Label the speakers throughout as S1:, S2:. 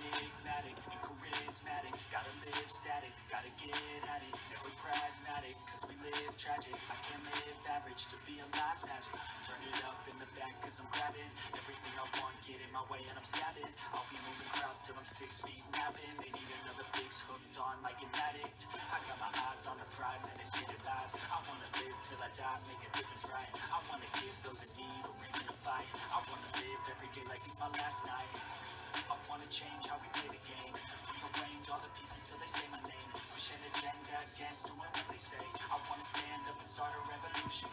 S1: enigmatic and charismatic Gotta live static, gotta get at it. Never pragmatic, cause we live tragic. I can't live average, to be alive's magic. Turn it up in the back cause I'm grabbing Everything I want, get in my way and I'm stabbing. I'll be moving crowds till I'm six feet napping. They need another fix, hooked on like an addict. I got my eyes on the prize and it's spitting lives I wanna live till I die, make a difference right. I wanna give those in need a reason to fight. I wanna live every day like it's my last night I wanna change how we play the game. Rearrange all the pieces till they say my name. Push an agenda against doing what they say. I wanna stand up and start a revolution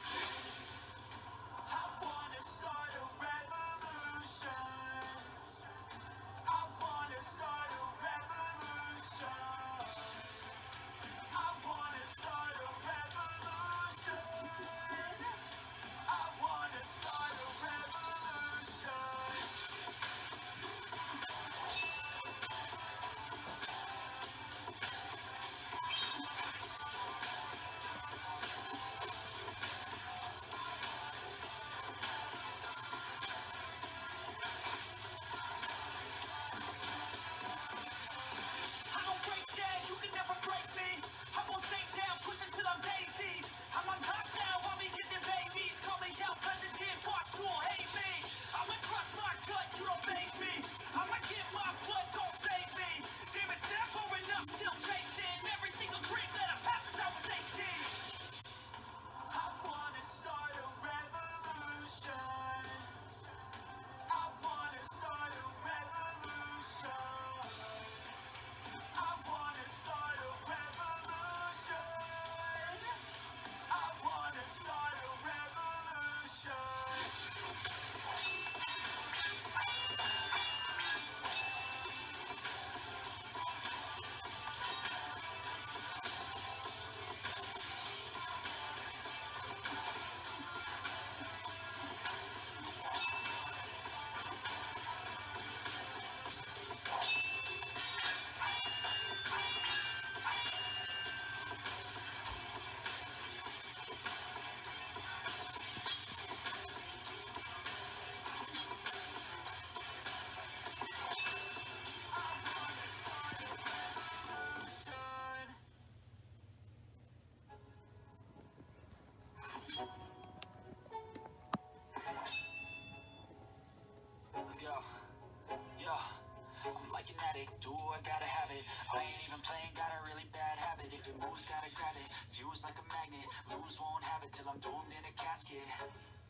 S1: do I gotta have it? I ain't even playing, got a really bad habit. If it moves, gotta grab it, fuse like a magnet. Lose, won't have it till I'm doomed in a casket.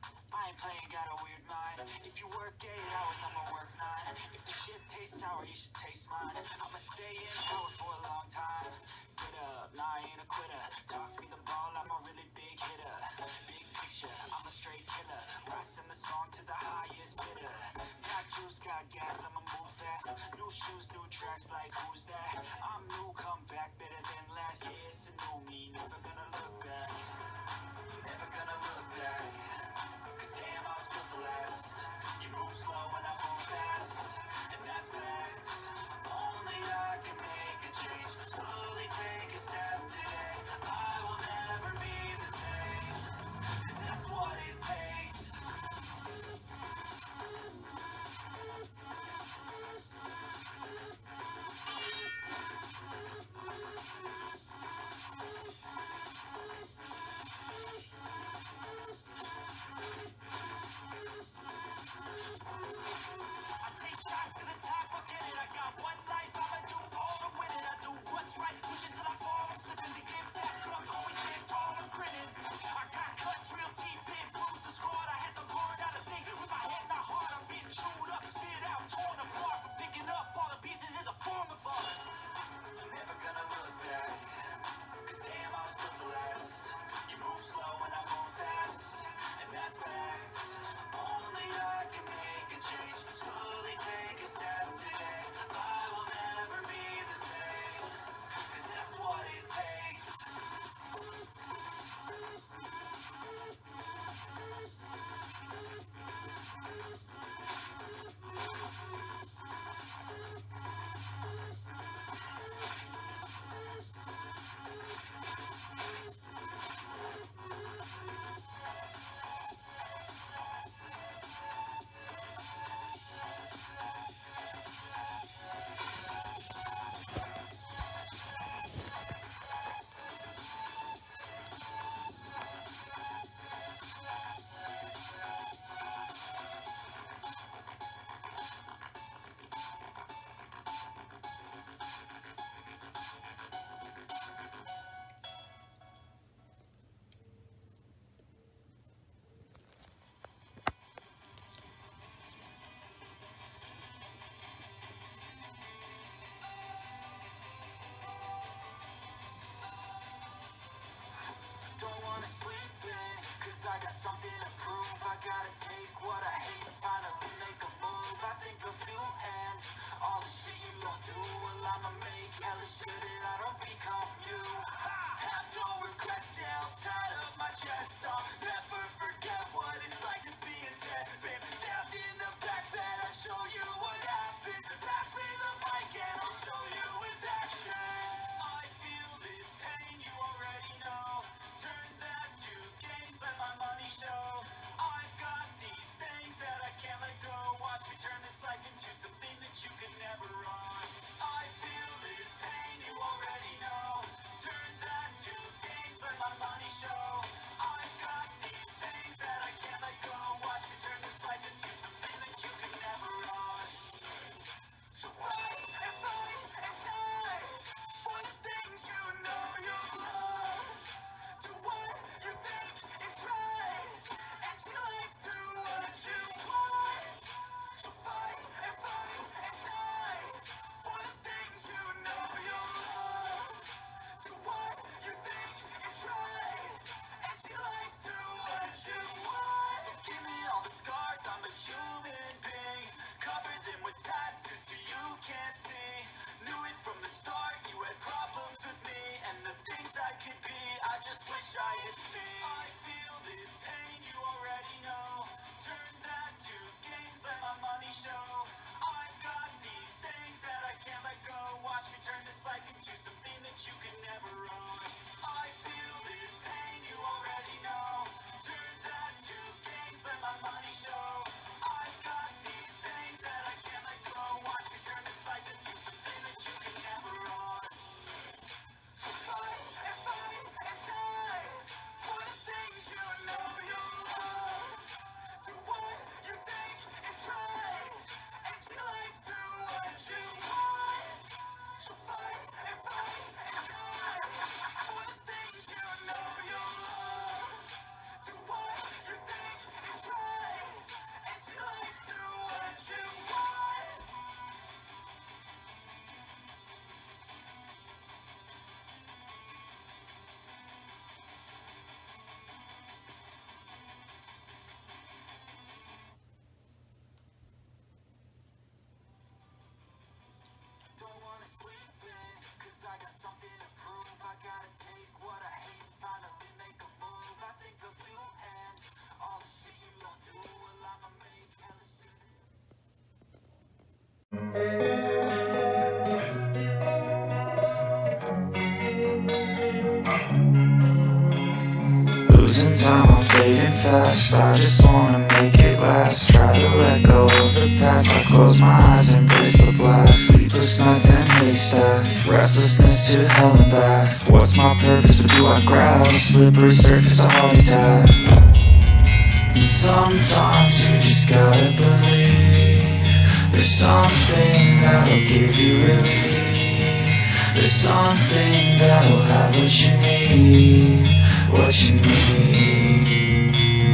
S1: I ain't playing, got a weird mind. If you work 8 hours, I'ma work 9 If the shit tastes sour, you should taste mine. I'ma stay in power got gas, I'ma move fast New shoes, new tracks, like who's that? I'm new, come back, better than last Yeah, it's a new me, never gonna look back. Never gonna look back. Cause damn, I was built to last. You move slow and I move fast I got something to prove. I gotta take what I hate and finally make a move. I think of you and all the shit you don't do. Well, I'ma make hella Losing time, I'm fading fast. I just wanna make it last. Try to let go of the past. I close my eyes, embrace the blast. Sleepless nights and haystack. Restlessness to hell and back. What's my purpose, what do I grab? Slippery surface, a heart attack. And sometimes you just gotta believe There's something that'll give you relief. There's something that'll have what you need What you need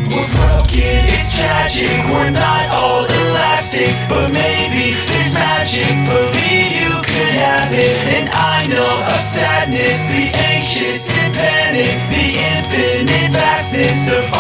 S1: We're broken, it's tragic. We're not all elastic But maybe there's magic. Believe you could have it. And I know of sadness The anxious and panic The infinite vastness Of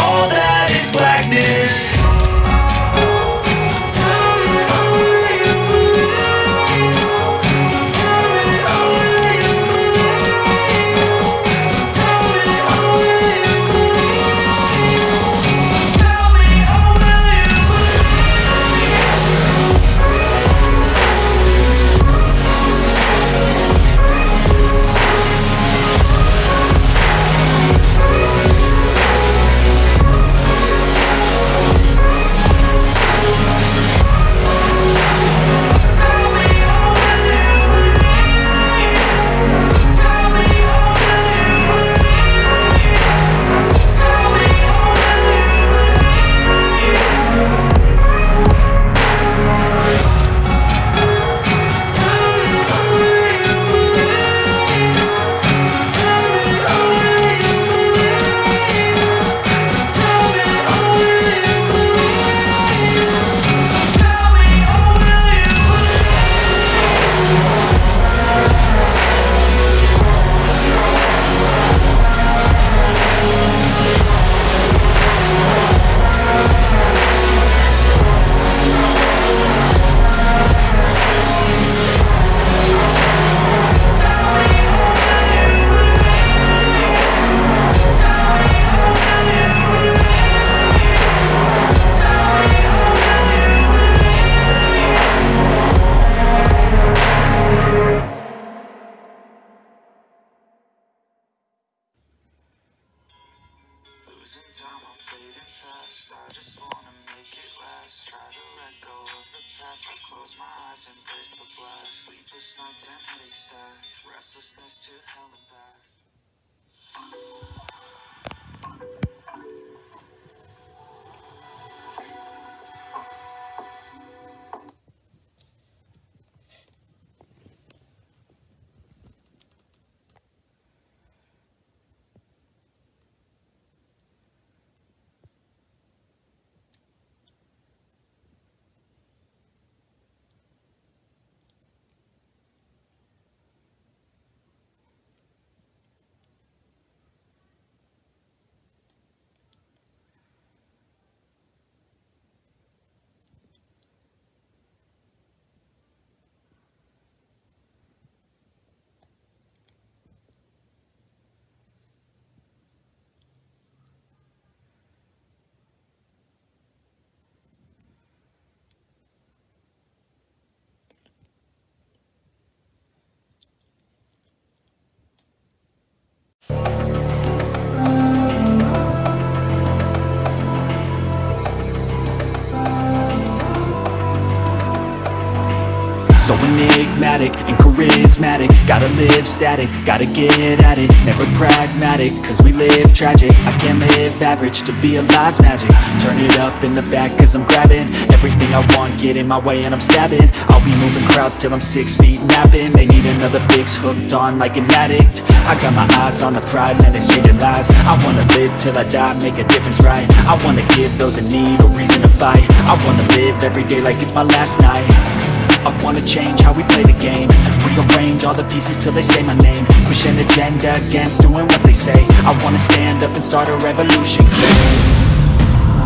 S1: enigmatic and charismatic. Gotta live static, gotta get at it. Never pragmatic, cause we live tragic. I can't live average, to be alive's magic. Turn it up in the back cause I'm grabbing Everything I want, get in my way and I'm stabbing. I'll be moving crowds till I'm six feet napping. They need another fix, hooked on like an addict. I got my eyes on the prize and it's changing lives. I wanna live till I die, make a difference right? I wanna give those in need a reason to fight. I wanna live every day like it's my last night I wanna change how we play the game. Rearrange all the pieces till they say my name. Push an agenda against doing what they say. I wanna stand up and start a revolution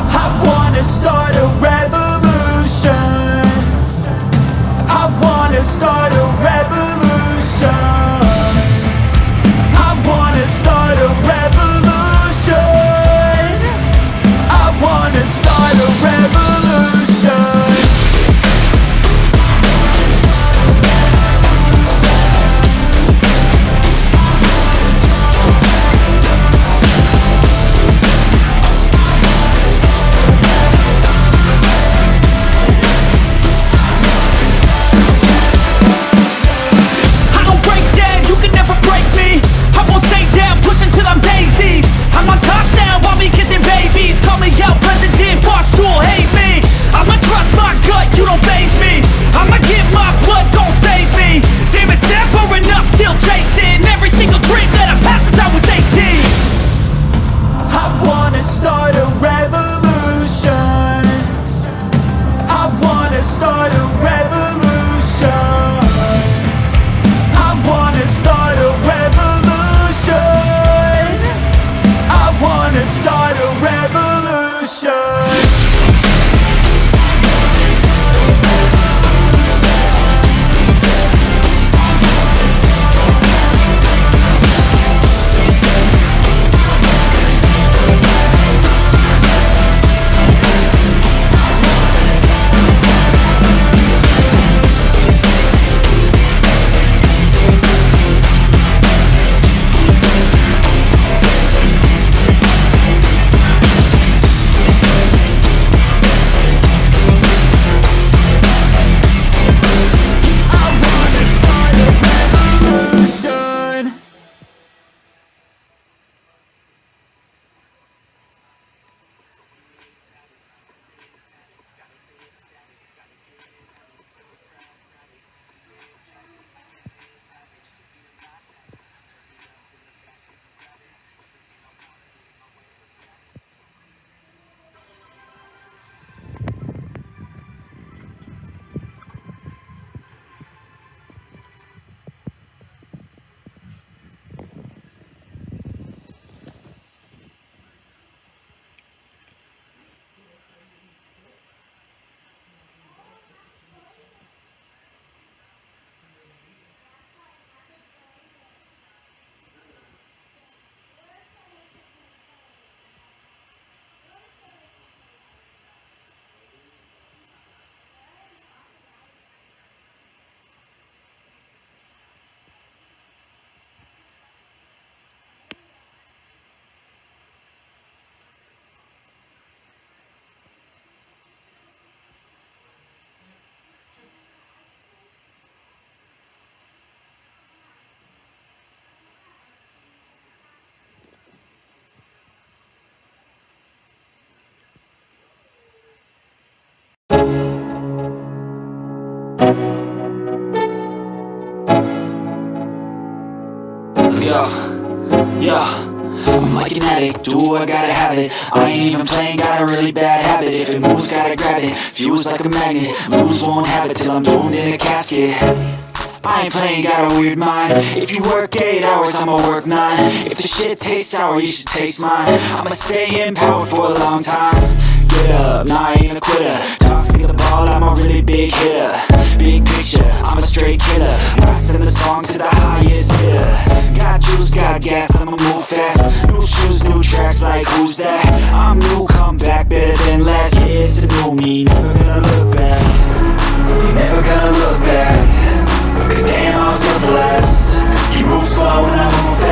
S1: I wanna start a revolution. I wanna start a revolution. I wanna start a revolution. I wanna start a revolution Let's go. Yeah. I'm like an addict, do I gotta have it? I ain't even playing, got a really bad habit. If it moves, gotta grab it, fuse like a magnet. Lose, won't have it till I'm doomed in a casket. I ain't playing, got a weird mind. If you work 8 hours, I'ma work 9 If the shit tastes sour, you should taste mine. I'ma stay in power for a long time Get up, nah I ain't a quitter. Tossing the ball, I'm a really big hitter. Big picture, I'm a straight killer. I send the song to the highest bidder. Got juice, got gas, I'ma move fast. New shoes, new tracks, like who's that? I'm new, come back, better than last Yeah, it's a new me, never gonna look back. Never gonna look back. Cause damn, I was built to last. You move slow and I move fast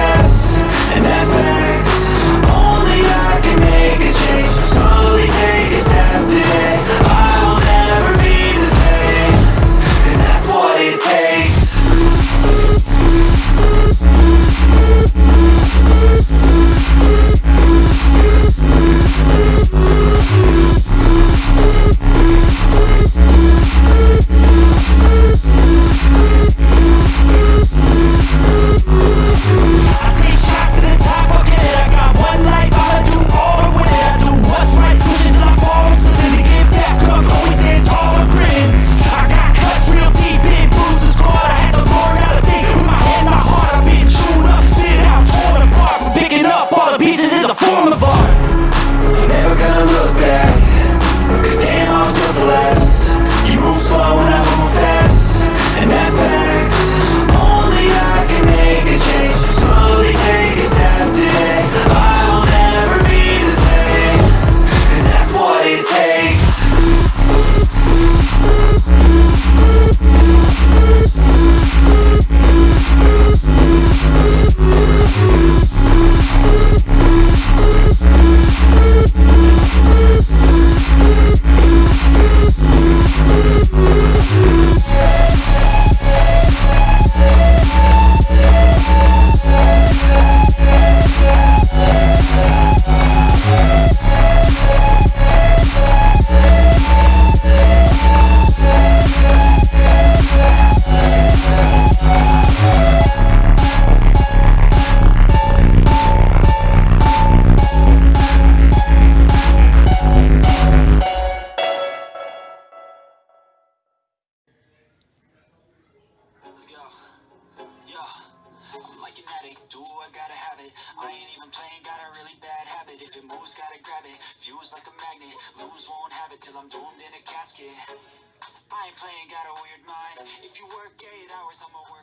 S1: 8 hours,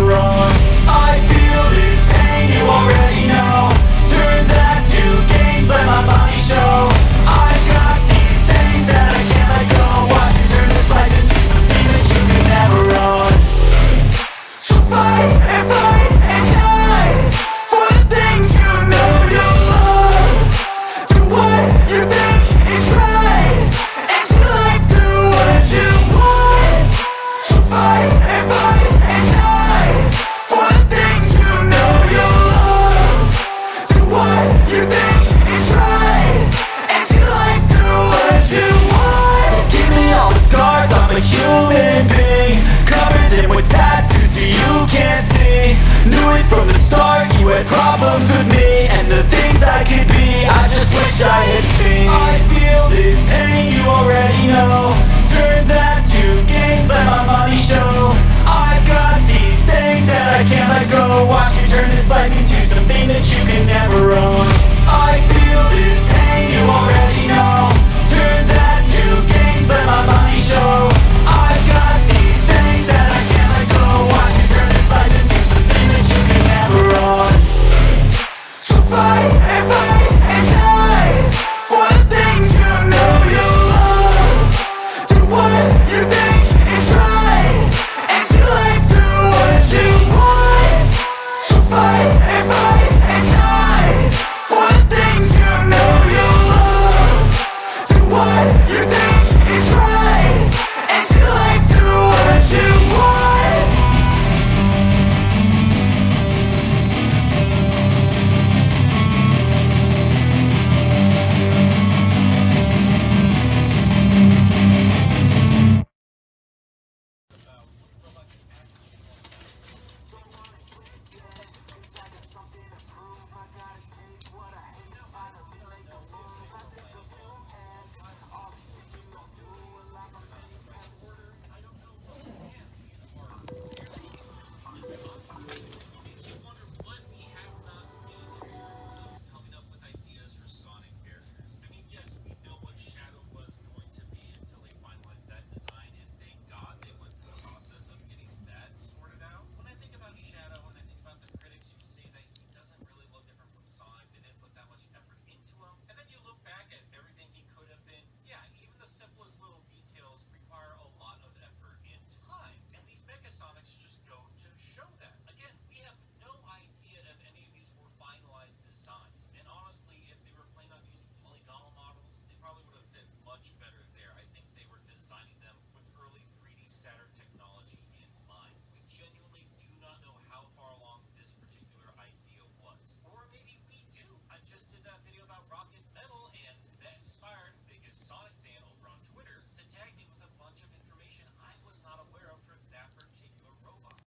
S1: wrong. I'm a human being Covered in with tattoos so you can't see. Knew it from the start, you had problems with me And the things I could be, I just wish I had seen. I feel this pain, you already know. Turn that to gains, let my money show. I've got these things that I can't let go. Watch me turn this life into something that you can never own. I feel this pain, you already know.